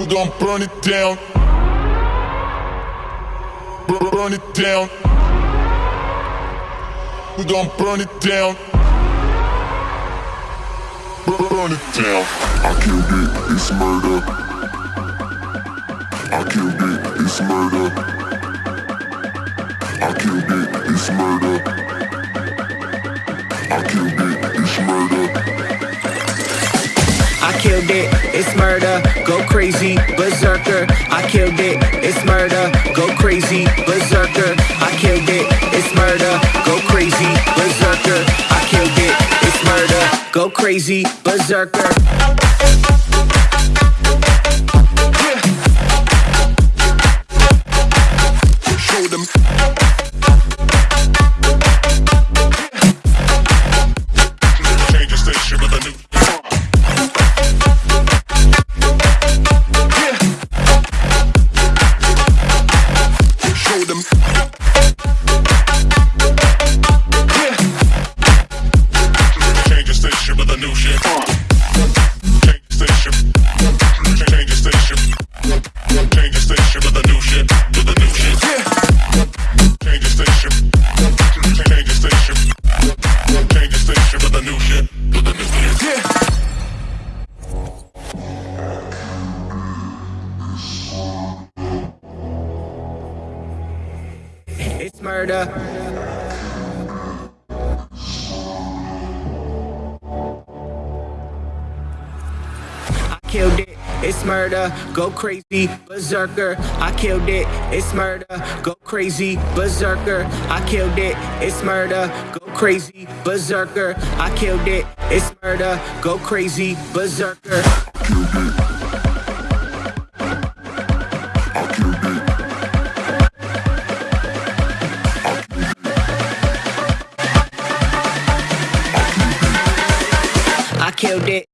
We gon' burn it down. Bur- Burn it down. We gon' burn it down. Bur- Burn it down. I killed it, it's murder. I killed it, it's murder. I killed it, it's murder. I killed it, I killed it, it's murder, go crazy, berserker. I killed it, it's murder, go crazy, berserker. I killed it, it's murder, go crazy, berserker. I killed it, it's murder, go crazy, berserker. Change the station with a new. It's murder. I killed it, it's murder, go crazy, berserker. I killed it, it's murder, go crazy, berserker. I killed it, it's murder, go crazy, berserker. I killed it, it's murder, go crazy, berserker. killed it.